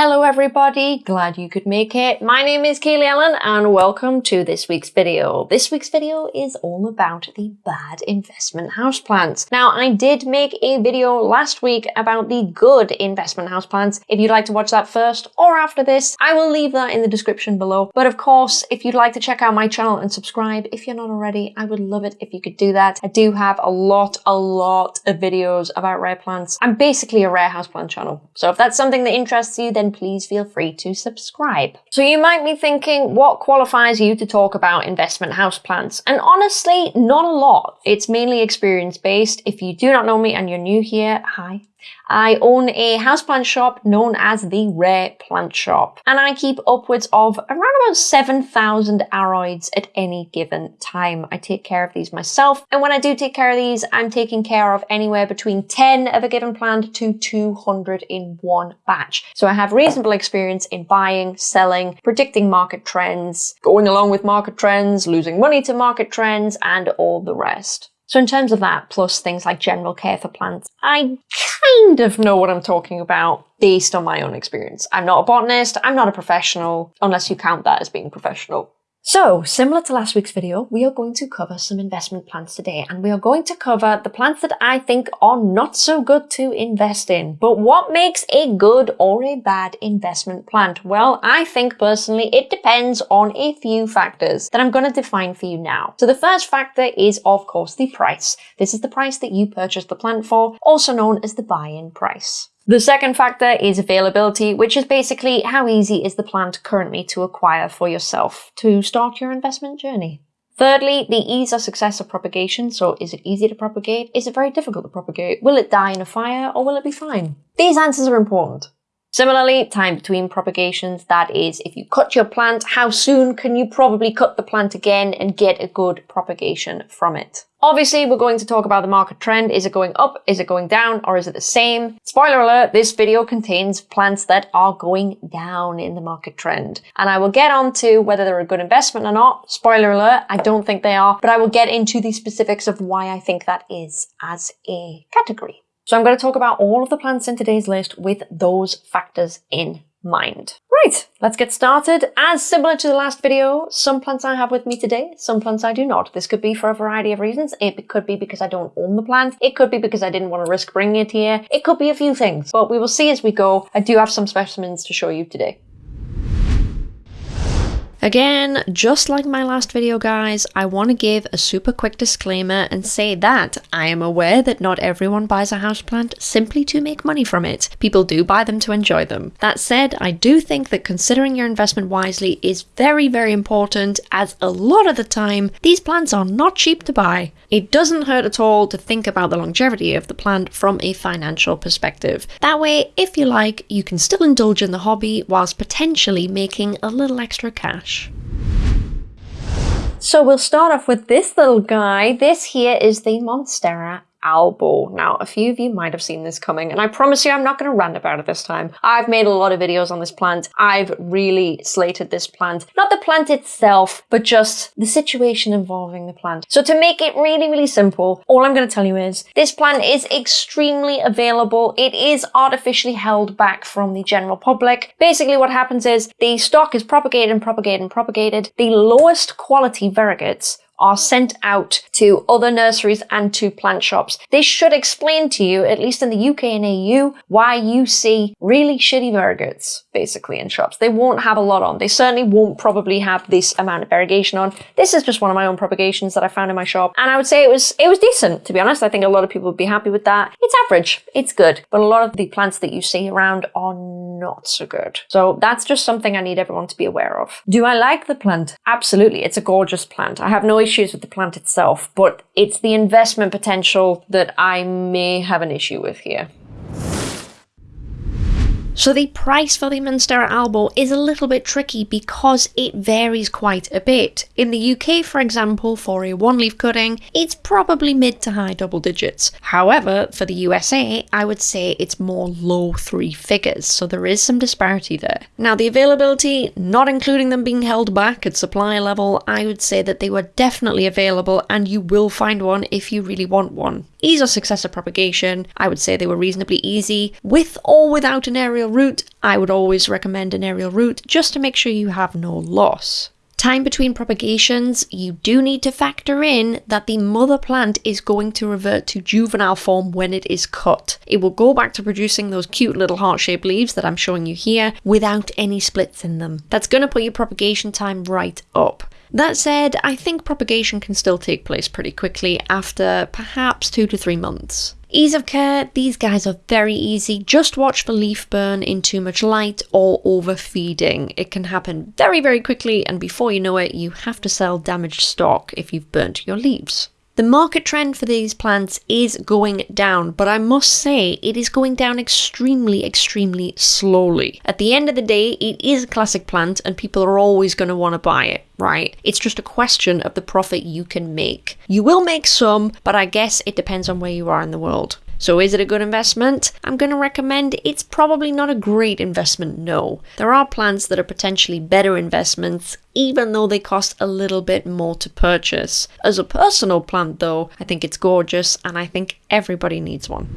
Hello everybody, glad you could make it. My name is Kaylee Ellen and welcome to this week's video. This week's video is all about the bad investment houseplants. Now I did make a video last week about the good investment houseplants. If you'd like to watch that first or after this, I will leave that in the description below. But of course, if you'd like to check out my channel and subscribe, if you're not already, I would love it if you could do that. I do have a lot, a lot of videos about rare plants. I'm basically a rare houseplant channel. So if that's something that interests you, then please feel free to subscribe. So you might be thinking, what qualifies you to talk about investment houseplants? And honestly, not a lot. It's mainly experience based. If you do not know me and you're new here, hi, I own a houseplant shop known as the Rare Plant Shop, and I keep upwards of around about 7,000 aroids at any given time. I take care of these myself, and when I do take care of these, I'm taking care of anywhere between 10 of a given plant to 200 in one batch. So I have reasonable experience in buying, selling, predicting market trends, going along with market trends, losing money to market trends, and all the rest. So in terms of that, plus things like general care for plants, I kind of know what I'm talking about based on my own experience. I'm not a botanist, I'm not a professional, unless you count that as being professional. So, similar to last week's video, we are going to cover some investment plants today, and we are going to cover the plants that I think are not so good to invest in. But what makes a good or a bad investment plant? Well, I think personally it depends on a few factors that I'm going to define for you now. So the first factor is, of course, the price. This is the price that you purchased the plant for, also known as the buy-in price. The second factor is availability, which is basically how easy is the plant currently to acquire for yourself to start your investment journey. Thirdly, the ease or success of propagation. So is it easy to propagate? Is it very difficult to propagate? Will it die in a fire or will it be fine? These answers are important. Similarly, time between propagations, that is, if you cut your plant, how soon can you probably cut the plant again and get a good propagation from it? Obviously, we're going to talk about the market trend. Is it going up? Is it going down? Or is it the same? Spoiler alert, this video contains plants that are going down in the market trend. And I will get on to whether they're a good investment or not. Spoiler alert, I don't think they are, but I will get into the specifics of why I think that is as a category. So I'm going to talk about all of the plants in today's list with those factors in mind. Right, let's get started. As similar to the last video, some plants I have with me today, some plants I do not. This could be for a variety of reasons. It could be because I don't own the plant. It could be because I didn't want to risk bringing it here. It could be a few things, but we will see as we go. I do have some specimens to show you today. Again, just like my last video guys, I want to give a super quick disclaimer and say that I am aware that not everyone buys a houseplant simply to make money from it. People do buy them to enjoy them. That said, I do think that considering your investment wisely is very very important as a lot of the time these plants are not cheap to buy. It doesn't hurt at all to think about the longevity of the plant from a financial perspective. That way, if you like, you can still indulge in the hobby whilst potentially making a little extra cash. So we'll start off with this little guy. This here is the Monstera albo. Now, a few of you might have seen this coming, and I promise you I'm not going to rant about it this time. I've made a lot of videos on this plant. I've really slated this plant. Not the plant itself, but just the situation involving the plant. So to make it really, really simple, all I'm going to tell you is this plant is extremely available. It is artificially held back from the general public. Basically what happens is the stock is propagated and propagated and propagated. The lowest quality variegates are sent out to other nurseries and to plant shops. This should explain to you, at least in the UK and EU, why you see really shitty variegates, basically, in shops. They won't have a lot on. They certainly won't probably have this amount of variegation on. This is just one of my own propagations that I found in my shop, and I would say it was it was decent, to be honest. I think a lot of people would be happy with that. It's average. It's good. But a lot of the plants that you see around are not so good. So that's just something I need everyone to be aware of. Do I like the plant? Absolutely. It's a gorgeous plant. I have no issues with the plant itself, but it's the investment potential that I may have an issue with here. So the price for the Monstera Albo is a little bit tricky because it varies quite a bit. In the UK, for example, for a one-leaf cutting, it's probably mid to high double digits. However, for the USA, I would say it's more low three figures, so there is some disparity there. Now the availability, not including them being held back at supply level, I would say that they were definitely available and you will find one if you really want one. Ease of successive propagation, I would say they were reasonably easy, with or without an aerial aerial root, I would always recommend an aerial root just to make sure you have no loss. Time between propagations, you do need to factor in that the mother plant is going to revert to juvenile form when it is cut. It will go back to producing those cute little heart-shaped leaves that I'm showing you here without any splits in them. That's going to put your propagation time right up. That said, I think propagation can still take place pretty quickly after perhaps two to three months. Ease of care, these guys are very easy. Just watch for leaf burn in too much light or overfeeding. It can happen very, very quickly, and before you know it, you have to sell damaged stock if you've burnt your leaves. The market trend for these plants is going down, but I must say it is going down extremely, extremely slowly. At the end of the day, it is a classic plant and people are always going to want to buy it, right? It's just a question of the profit you can make. You will make some, but I guess it depends on where you are in the world. So is it a good investment? I'm going to recommend it's probably not a great investment, no. There are plants that are potentially better investments, even though they cost a little bit more to purchase. As a personal plant though, I think it's gorgeous and I think everybody needs one.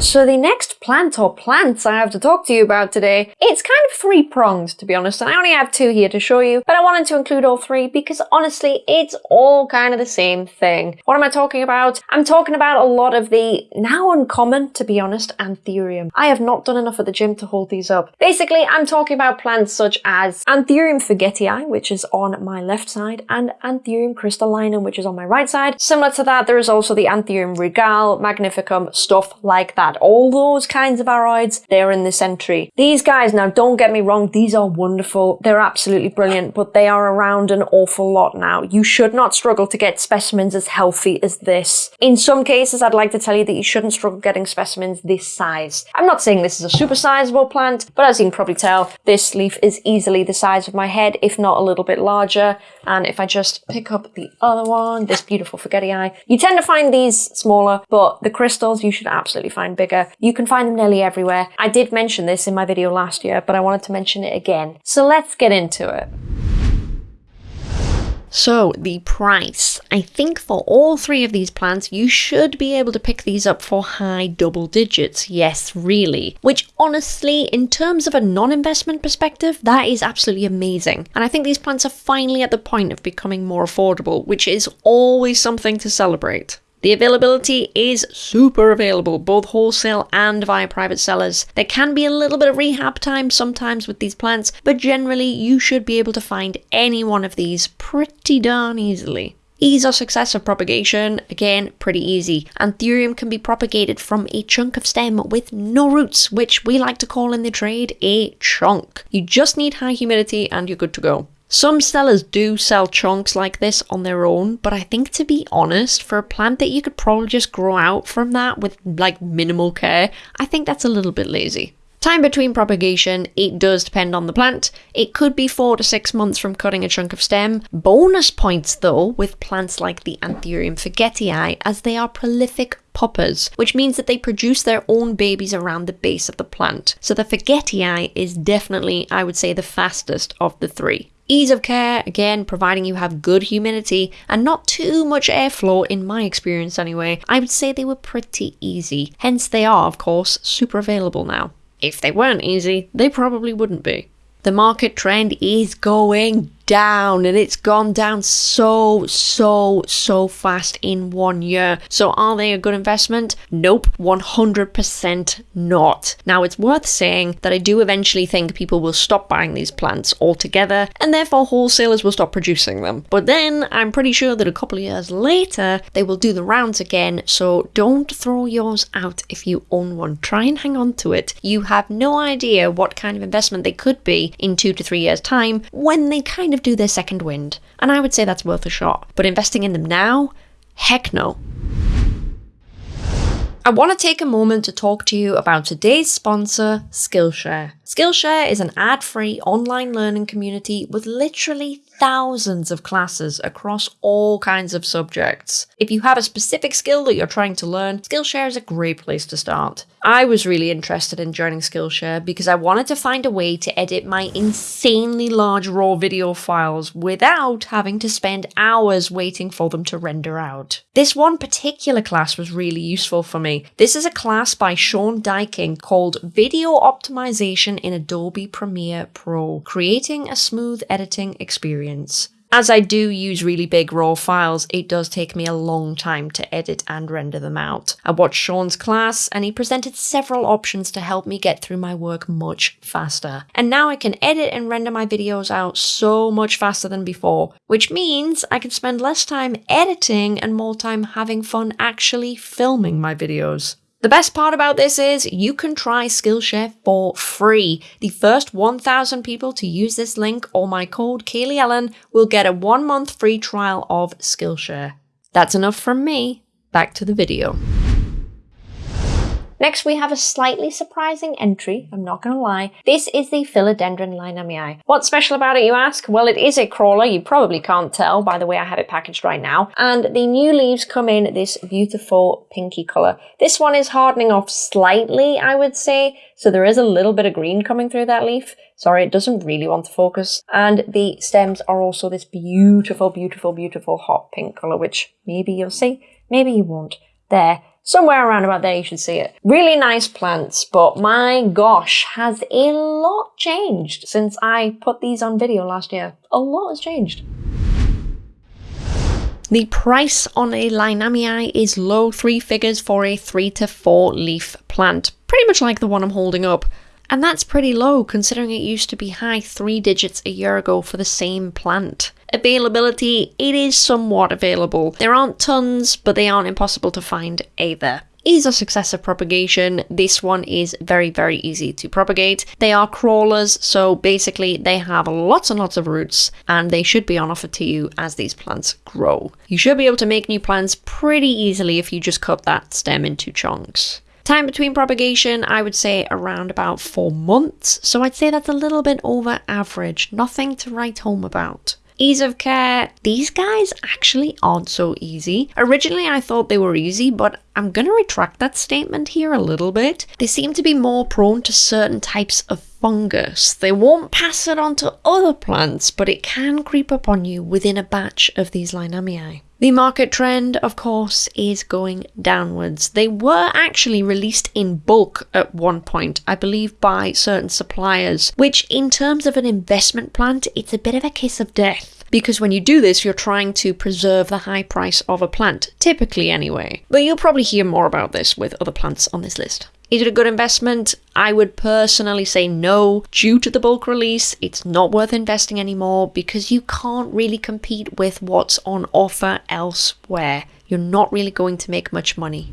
So the next plant or plants I have to talk to you about today, it's kind of three-pronged to be honest, and I only have two here to show you, but I wanted to include all three because honestly, it's all kind of the same thing. What am I talking about? I'm talking about a lot of the now uncommon, to be honest, Anthurium. I have not done enough at the gym to hold these up. Basically, I'm talking about plants such as Anthurium forgetii, which is on my left side, and Anthurium crystallinum, which is on my right side. Similar to that, there is also the Anthurium regale, magnificum, stuff like that all those kinds of aroids, they're in this entry. These guys, now don't get me wrong, these are wonderful. They're absolutely brilliant, but they are around an awful lot now. You should not struggle to get specimens as healthy as this. In some cases, I'd like to tell you that you shouldn't struggle getting specimens this size. I'm not saying this is a super sizable plant, but as you can probably tell, this leaf is easily the size of my head, if not a little bit larger. And if I just pick up the other one, this beautiful forgetii, you tend to find these smaller, but the crystals you should absolutely find bigger. You can find them nearly everywhere. I did mention this in my video last year, but I wanted to mention it again. So let's get into it. So, the price. I think for all three of these plants, you should be able to pick these up for high double digits. Yes, really. Which, honestly, in terms of a non investment perspective, that is absolutely amazing. And I think these plants are finally at the point of becoming more affordable, which is always something to celebrate. The availability is super available, both wholesale and via private sellers. There can be a little bit of rehab time sometimes with these plants, but generally you should be able to find any one of these pretty darn easily. Ease or success of propagation, again, pretty easy. Anthurium can be propagated from a chunk of stem with no roots, which we like to call in the trade a chunk. You just need high humidity and you're good to go. Some sellers do sell chunks like this on their own, but I think to be honest, for a plant that you could probably just grow out from that with like minimal care, I think that's a little bit lazy. Time between propagation, it does depend on the plant. It could be 4 to 6 months from cutting a chunk of stem. Bonus points though with plants like the Anthurium forgetii as they are prolific poppers, which means that they produce their own babies around the base of the plant. So the forgetii is definitely, I would say, the fastest of the three. Ease of care, again, providing you have good humidity and not too much airflow in my experience anyway, I would say they were pretty easy. Hence they are, of course, super available now. If they weren't easy, they probably wouldn't be. The market trend is going down and it's gone down so, so, so fast in one year. So are they a good investment? Nope, 100% not. Now it's worth saying that I do eventually think people will stop buying these plants altogether and therefore wholesalers will stop producing them. But then I'm pretty sure that a couple of years later they will do the rounds again. So don't throw yours out if you own one. Try and hang on to it. You have no idea what kind of investment they could be in two to three years time when they kind of do their second wind, and I would say that's worth a shot. But investing in them now? Heck no. I want to take a moment to talk to you about today's sponsor, Skillshare. Skillshare is an ad free online learning community with literally thousands of classes across all kinds of subjects. If you have a specific skill that you're trying to learn, Skillshare is a great place to start. I was really interested in joining Skillshare because I wanted to find a way to edit my insanely large raw video files without having to spend hours waiting for them to render out. This one particular class was really useful for me. This is a class by Sean Dyking called Video Optimization in Adobe Premiere Pro, creating a smooth editing experience. As I do use really big raw files, it does take me a long time to edit and render them out. I watched Sean's class and he presented several options to help me get through my work much faster. And now I can edit and render my videos out so much faster than before, which means I can spend less time editing and more time having fun actually filming my videos. The best part about this is you can try Skillshare for free. The first 1,000 people to use this link or my code Kaylee Ellen will get a one month free trial of Skillshare. That's enough from me. Back to the video. Next, we have a slightly surprising entry, I'm not going to lie. This is the Philodendron lynamii. What's special about it, you ask? Well, it is a crawler, you probably can't tell by the way I have it packaged right now. And the new leaves come in this beautiful pinky colour. This one is hardening off slightly, I would say, so there is a little bit of green coming through that leaf. Sorry, it doesn't really want to focus. And the stems are also this beautiful, beautiful, beautiful hot pink colour, which maybe you'll see, maybe you won't. There, Somewhere around about there you should see it. Really nice plants, but my gosh, has a lot changed since I put these on video last year. A lot has changed. The price on a Lynamii is low three figures for a three to four leaf plant, pretty much like the one I'm holding up. And that's pretty low considering it used to be high three digits a year ago for the same plant. Availability, it is somewhat available. There aren't tons, but they aren't impossible to find either is a successive propagation. This one is very, very easy to propagate. They are crawlers, so basically they have lots and lots of roots and they should be on offer to you as these plants grow. You should be able to make new plants pretty easily if you just cut that stem into chunks. Time between propagation, I would say around about four months, so I'd say that's a little bit over average, nothing to write home about. Ease of care, these guys actually aren't so easy. Originally I thought they were easy, but I'm gonna retract that statement here a little bit. They seem to be more prone to certain types of fungus. They won't pass it on to other plants, but it can creep up on you within a batch of these Lynamii. The market trend, of course, is going downwards. They were actually released in bulk at one point, I believe by certain suppliers, which in terms of an investment plant, it's a bit of a kiss of death because when you do this, you're trying to preserve the high price of a plant, typically anyway. But you'll probably hear more about this with other plants on this list. Is it a good investment? I would personally say no. Due to the bulk release, it's not worth investing anymore because you can't really compete with what's on offer elsewhere. You're not really going to make much money.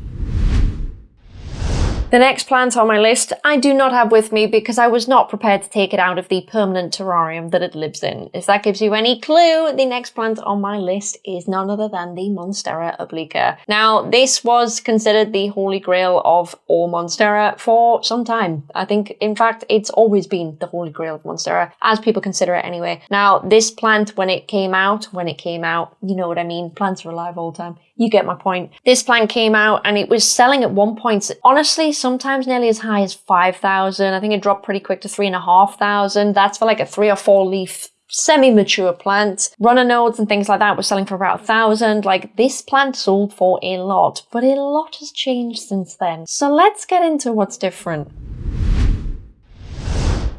The next plant on my list I do not have with me because I was not prepared to take it out of the permanent terrarium that it lives in. If that gives you any clue, the next plant on my list is none other than the Monstera obliqua. Now, this was considered the holy grail of all Monstera for some time. I think, in fact, it's always been the holy grail of Monstera, as people consider it anyway. Now, this plant, when it came out, when it came out, you know what I mean, plants are alive all the time. You get my point. This plant came out and it was selling at one point, honestly, sometimes nearly as high as 5,000. I think it dropped pretty quick to 3,500. That's for like a three or four leaf semi-mature plant. Runner nodes and things like that were selling for about a thousand. Like this plant sold for a lot, but a lot has changed since then. So let's get into what's different.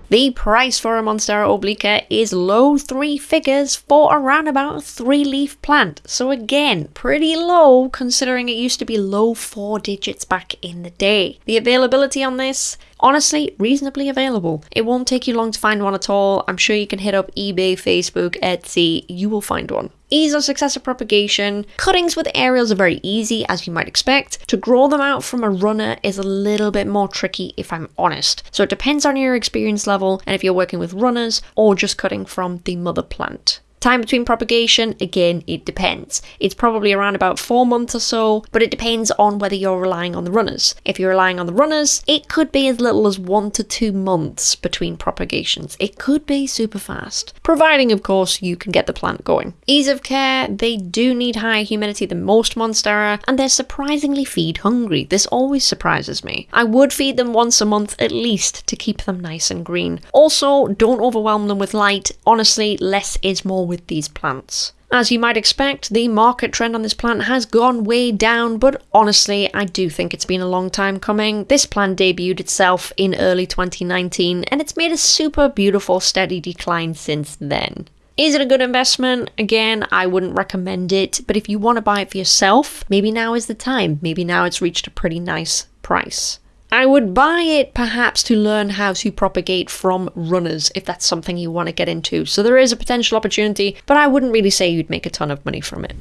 The price for a Monstera obliqua is low three figures for around about a three leaf plant. So again, pretty low considering it used to be low four digits back in the day. The availability on this, honestly, reasonably available. It won't take you long to find one at all. I'm sure you can hit up eBay, Facebook, Etsy, you will find one. Ease of successive propagation. Cuttings with aerials are very easy, as you might expect. To grow them out from a runner is a little bit more tricky, if I'm honest. So it depends on your experience level and if you're working with runners or just cutting from the mother plant. Time between propagation, again, it depends. It's probably around about four months or so, but it depends on whether you're relying on the runners. If you're relying on the runners, it could be as little as one to two months between propagations. It could be super fast, providing, of course, you can get the plant going. Ease of care, they do need higher humidity than most Monstera, and they're surprisingly feed hungry. This always surprises me. I would feed them once a month at least to keep them nice and green. Also, don't overwhelm them with light. Honestly, less is more with these plants. As you might expect, the market trend on this plant has gone way down, but honestly, I do think it's been a long time coming. This plant debuted itself in early 2019, and it's made a super beautiful steady decline since then. Is it a good investment? Again, I wouldn't recommend it, but if you want to buy it for yourself, maybe now is the time. Maybe now it's reached a pretty nice price. I would buy it perhaps to learn how to propagate from runners if that's something you want to get into. So there is a potential opportunity, but I wouldn't really say you'd make a ton of money from it.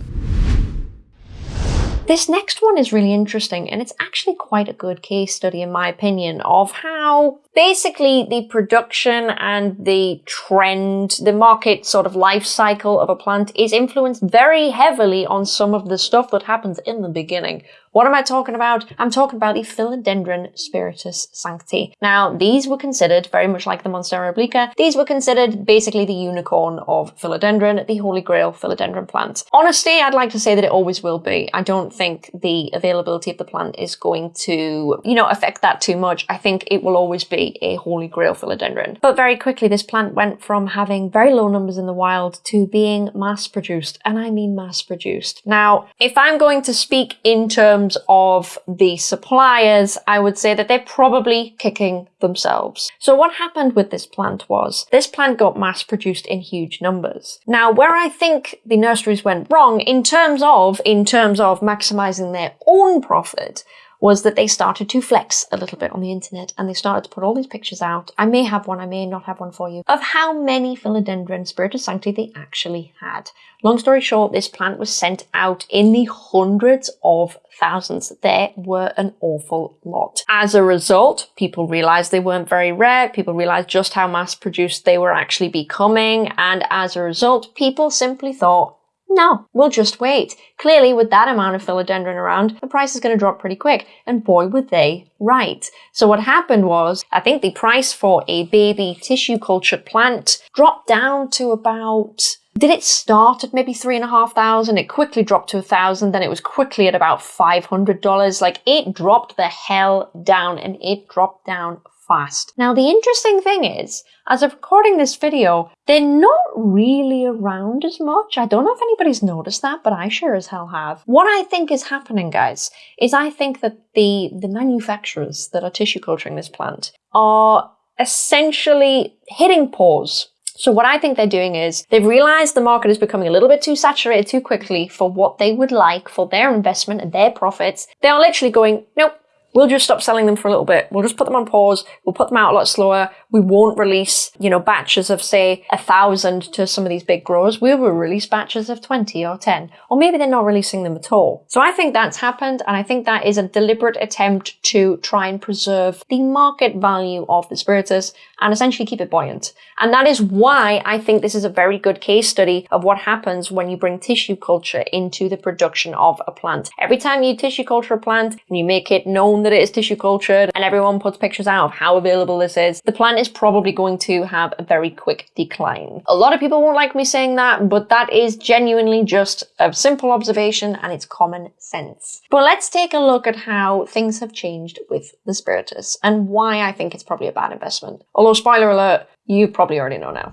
This next one is really interesting, and it's actually quite a good case study, in my opinion, of how basically the production and the trend, the market sort of life cycle of a plant is influenced very heavily on some of the stuff that happens in the beginning. What am I talking about? I'm talking about the Philodendron spiritus sancti. Now, these were considered, very much like the Monstera obliqua, these were considered basically the unicorn of philodendron, the holy grail philodendron plant. Honestly, I'd like to say that it always will be. I don't think the availability of the plant is going to, you know, affect that too much. I think it will always be a holy grail philodendron. But very quickly, this plant went from having very low numbers in the wild to being mass produced, and I mean mass produced. Now, if I'm going to speak in terms terms of the suppliers, I would say that they're probably kicking themselves. So what happened with this plant was, this plant got mass produced in huge numbers. Now, where I think the nurseries went wrong in terms of, in terms of maximizing their own profit, was that they started to flex a little bit on the internet and they started to put all these pictures out. I may have one, I may not have one for you, of how many philodendron spiritus sancti they actually had. Long story short, this plant was sent out in the hundreds of thousands. There were an awful lot. As a result, people realized they weren't very rare. People realized just how mass produced they were actually becoming. And as a result, people simply thought, no, we'll just wait. Clearly, with that amount of philodendron around, the price is going to drop pretty quick. And boy, were they right. So what happened was, I think the price for a baby tissue cultured plant dropped down to about did it start at maybe three and a half thousand? It quickly dropped to a thousand, then it was quickly at about five hundred dollars. Like it dropped the hell down and it dropped down fast. Now the interesting thing is, as of recording this video, they're not really around as much. I don't know if anybody's noticed that, but I sure as hell have. What I think is happening, guys, is I think that the, the manufacturers that are tissue culturing this plant are essentially hitting pause so what I think they're doing is they've realized the market is becoming a little bit too saturated too quickly for what they would like for their investment and their profits. They are literally going, nope, we'll just stop selling them for a little bit. We'll just put them on pause. We'll put them out a lot slower. We won't release, you know, batches of say a thousand to some of these big growers. We will release batches of 20 or 10, or maybe they're not releasing them at all. So I think that's happened. And I think that is a deliberate attempt to try and preserve the market value of the spiritus and essentially keep it buoyant. And that is why I think this is a very good case study of what happens when you bring tissue culture into the production of a plant. Every time you tissue culture a plant and you make it known that it is tissue cultured and everyone puts pictures out of how available this is, the plant is probably going to have a very quick decline. A lot of people won't like me saying that, but that is genuinely just a simple observation and it's common sense. But let's take a look at how things have changed with the Spiritus and why I think it's probably a bad investment. Although spoiler alert, you probably already know now.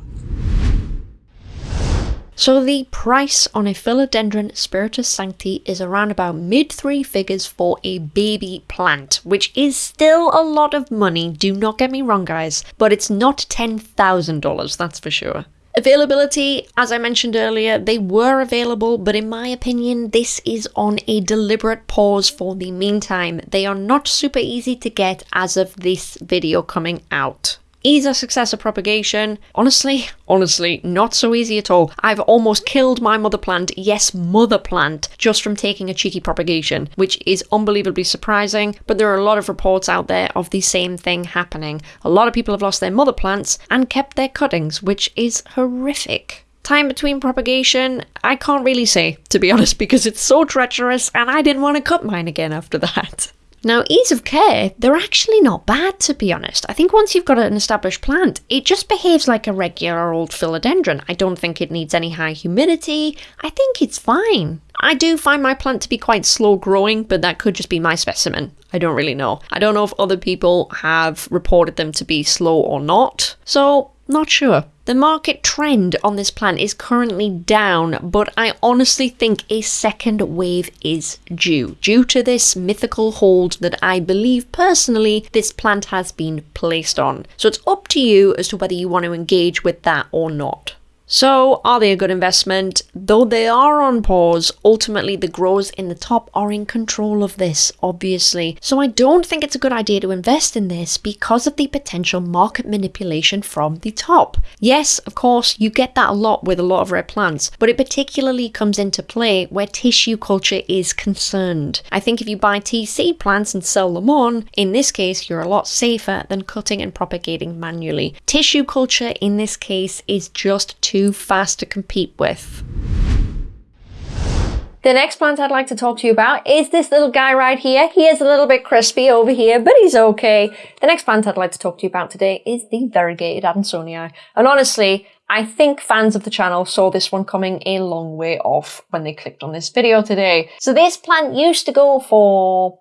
So the price on a Philodendron Spiritus Sancti is around about mid three figures for a baby plant, which is still a lot of money, do not get me wrong guys, but it's not $10,000, that's for sure. Availability, as I mentioned earlier, they were available, but in my opinion, this is on a deliberate pause for the meantime. They are not super easy to get as of this video coming out. Ease of success of propagation. Honestly, honestly, not so easy at all. I've almost killed my mother plant, yes, mother plant, just from taking a cheeky propagation, which is unbelievably surprising, but there are a lot of reports out there of the same thing happening. A lot of people have lost their mother plants and kept their cuttings, which is horrific. Time between propagation, I can't really say, to be honest, because it's so treacherous and I didn't want to cut mine again after that. Now, ease of care, they're actually not bad to be honest. I think once you've got an established plant, it just behaves like a regular old philodendron. I don't think it needs any high humidity. I think it's fine. I do find my plant to be quite slow growing, but that could just be my specimen. I don't really know. I don't know if other people have reported them to be slow or not, so not sure. The market trend on this plant is currently down, but I honestly think a second wave is due, due to this mythical hold that I believe personally this plant has been placed on. So it's up to you as to whether you want to engage with that or not. So, are they a good investment? Though they are on pause, ultimately the growers in the top are in control of this, obviously. So, I don't think it's a good idea to invest in this because of the potential market manipulation from the top. Yes, of course, you get that a lot with a lot of red plants, but it particularly comes into play where tissue culture is concerned. I think if you buy TC plants and sell them on, in this case, you're a lot safer than cutting and propagating manually. Tissue culture in this case is just too too fast to compete with. The next plant I'd like to talk to you about is this little guy right here. He is a little bit crispy over here, but he's okay. The next plant I'd like to talk to you about today is the variegated Adansonii. And honestly, I think fans of the channel saw this one coming a long way off when they clicked on this video today. So this plant used to go for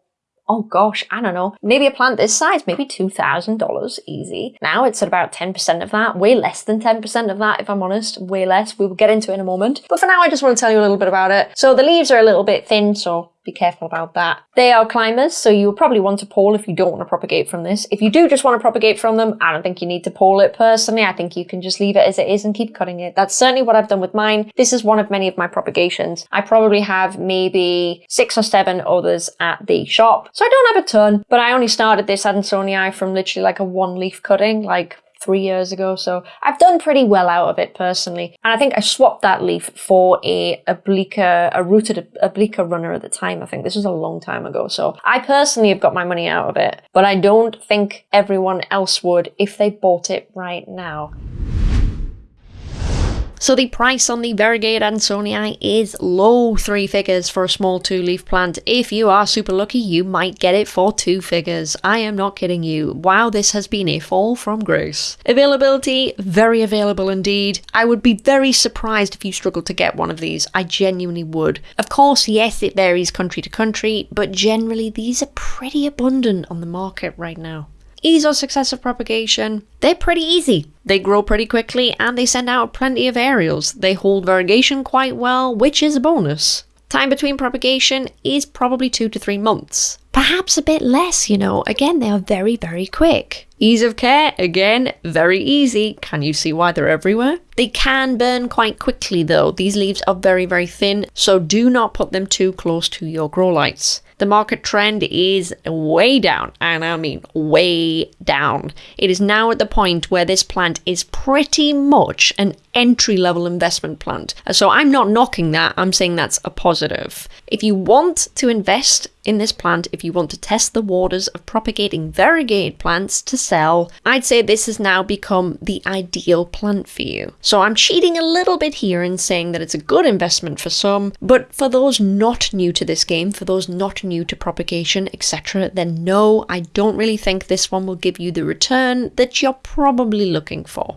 oh gosh, I don't know, maybe a plant this size, maybe $2,000 easy. Now it's at about 10% of that, way less than 10% of that if I'm honest, way less. We will get into it in a moment. But for now, I just want to tell you a little bit about it. So the leaves are a little bit thin, so be careful about that. They are climbers, so you'll probably want to pole if you don't want to propagate from this. If you do just want to propagate from them, I don't think you need to pole it personally. I think you can just leave it as it is and keep cutting it. That's certainly what I've done with mine. This is one of many of my propagations. I probably have maybe six or seven others at the shop. So I don't have a ton, but I only started this Adansonii from literally like a one leaf cutting, like three years ago. So I've done pretty well out of it personally. And I think I swapped that leaf for a obliqua, a rooted obliqua runner at the time. I think this was a long time ago. So I personally have got my money out of it, but I don't think everyone else would if they bought it right now. So the price on the variegated Adansonii is low three figures for a small two-leaf plant. If you are super lucky, you might get it for two figures. I am not kidding you. Wow, this has been a fall from grace. Availability, very available indeed. I would be very surprised if you struggled to get one of these. I genuinely would. Of course, yes, it varies country to country, but generally these are pretty abundant on the market right now ease or success of propagation, they're pretty easy. They grow pretty quickly and they send out plenty of aerials. They hold variegation quite well, which is a bonus. Time between propagation is probably two to three months. Perhaps a bit less, you know. Again, they are very, very quick. Ease of care, again, very easy. Can you see why they're everywhere? They can burn quite quickly though. These leaves are very, very thin, so do not put them too close to your grow lights the market trend is way down, and I mean way down. It is now at the point where this plant is pretty much an entry level investment plant. So I'm not knocking that, I'm saying that's a positive. If you want to invest in this plant, if you want to test the waters of propagating variegated plants to sell, I'd say this has now become the ideal plant for you. So I'm cheating a little bit here in saying that it's a good investment for some, but for those not new to this game, for those not new to propagation, etc., then no, I don't really think this one will give you the return that you're probably looking for.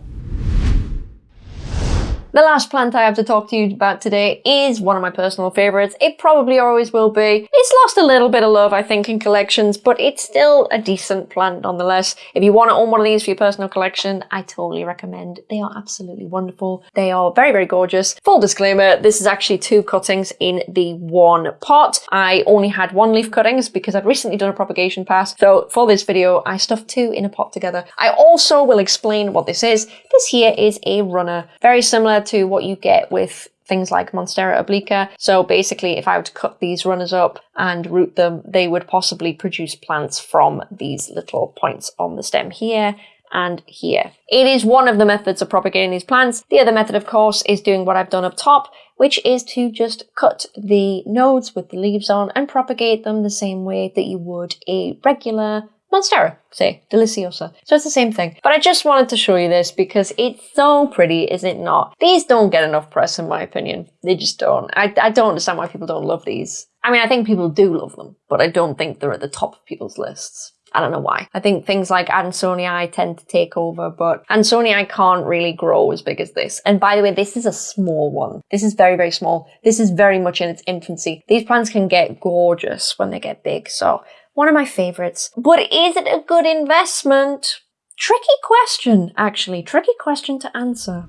The last plant I have to talk to you about today is one of my personal favourites. It probably always will be. It's lost a little bit of love, I think, in collections, but it's still a decent plant nonetheless. If you want to own one of these for your personal collection, I totally recommend. They are absolutely wonderful. They are very, very gorgeous. Full disclaimer, this is actually two cuttings in the one pot. I only had one leaf cuttings because I've recently done a propagation pass. So for this video, I stuffed two in a pot together. I also will explain what this is. This here is a runner. Very similar to what you get with things like Monstera obliqua. So basically, if I were to cut these runners up and root them, they would possibly produce plants from these little points on the stem here and here. It is one of the methods of propagating these plants. The other method, of course, is doing what I've done up top, which is to just cut the nodes with the leaves on and propagate them the same way that you would a regular Monstera, say, Deliciosa. So it's the same thing. But I just wanted to show you this because it's so pretty, is it not? These don't get enough press in my opinion. They just don't. I, I don't understand why people don't love these. I mean, I think people do love them, but I don't think they're at the top of people's lists. I don't know why. I think things like Ansonii tend to take over, but Ansonii can't really grow as big as this. And by the way, this is a small one. This is very, very small. This is very much in its infancy. These plants can get gorgeous when they get big, so one of my favorites. But is it a good investment? Tricky question, actually. Tricky question to answer.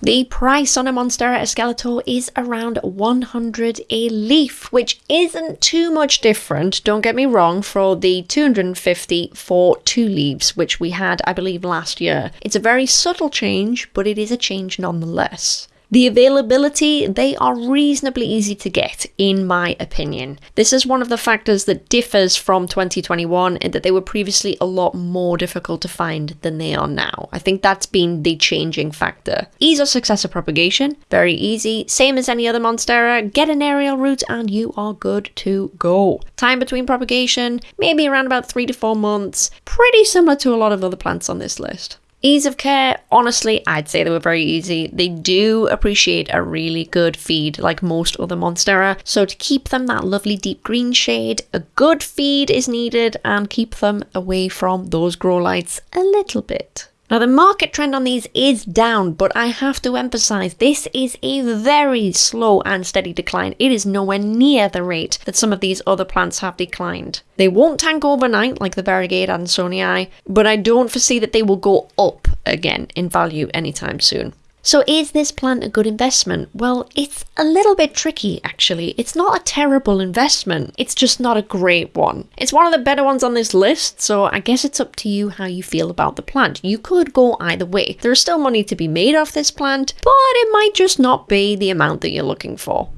The price on a Monstera Esqueleto is around 100 a leaf, which isn't too much different, don't get me wrong, for the 250 for two leaves, which we had, I believe, last year. It's a very subtle change, but it is a change nonetheless. The availability, they are reasonably easy to get, in my opinion. This is one of the factors that differs from 2021 in that they were previously a lot more difficult to find than they are now. I think that's been the changing factor. Ease of successive propagation, very easy. Same as any other Monstera, get an aerial root and you are good to go. Time between propagation, maybe around about 3 to 4 months. Pretty similar to a lot of other plants on this list. Ease of care, honestly, I'd say they were very easy. They do appreciate a really good feed like most other Monstera, so to keep them that lovely deep green shade, a good feed is needed and keep them away from those grow lights a little bit. Now the market trend on these is down, but I have to emphasize this is a very slow and steady decline. It is nowhere near the rate that some of these other plants have declined. They won't tank overnight like the Variegate Ansonii, but I don't foresee that they will go up again in value anytime soon. So is this plant a good investment? Well, it's a little bit tricky actually. It's not a terrible investment, it's just not a great one. It's one of the better ones on this list, so I guess it's up to you how you feel about the plant. You could go either way. There's still money to be made off this plant, but it might just not be the amount that you're looking for.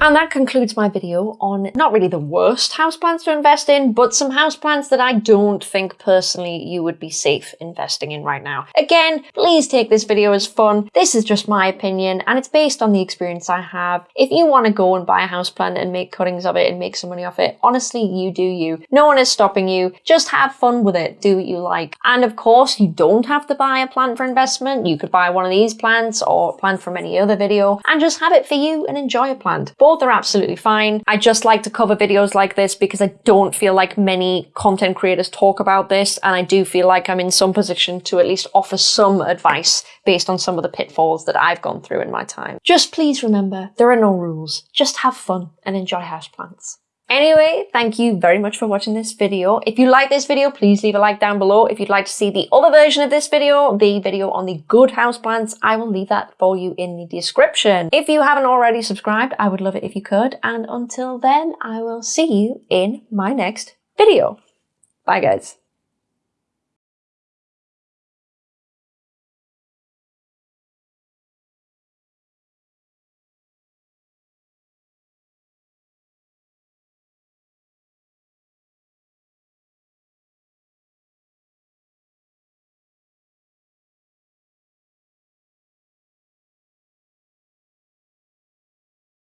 And that concludes my video on not really the worst houseplants to invest in, but some houseplants that I don't think personally you would be safe investing in right now. Again, please take this video as fun. This is just my opinion and it's based on the experience I have. If you want to go and buy a houseplant and make cuttings of it and make some money off it, honestly, you do you. No one is stopping you. Just have fun with it. Do what you like. And of course, you don't have to buy a plant for investment. You could buy one of these plants or a plant from any other video and just have it for you and enjoy a plant. Both are absolutely fine. I just like to cover videos like this because I don't feel like many content creators talk about this and I do feel like I'm in some position to at least offer some advice based on some of the pitfalls that I've gone through in my time. Just please remember, there are no rules. Just have fun and enjoy houseplants. Anyway, thank you very much for watching this video. If you like this video, please leave a like down below. If you'd like to see the other version of this video, the video on the good houseplants, I will leave that for you in the description. If you haven't already subscribed, I would love it if you could. And until then, I will see you in my next video. Bye guys.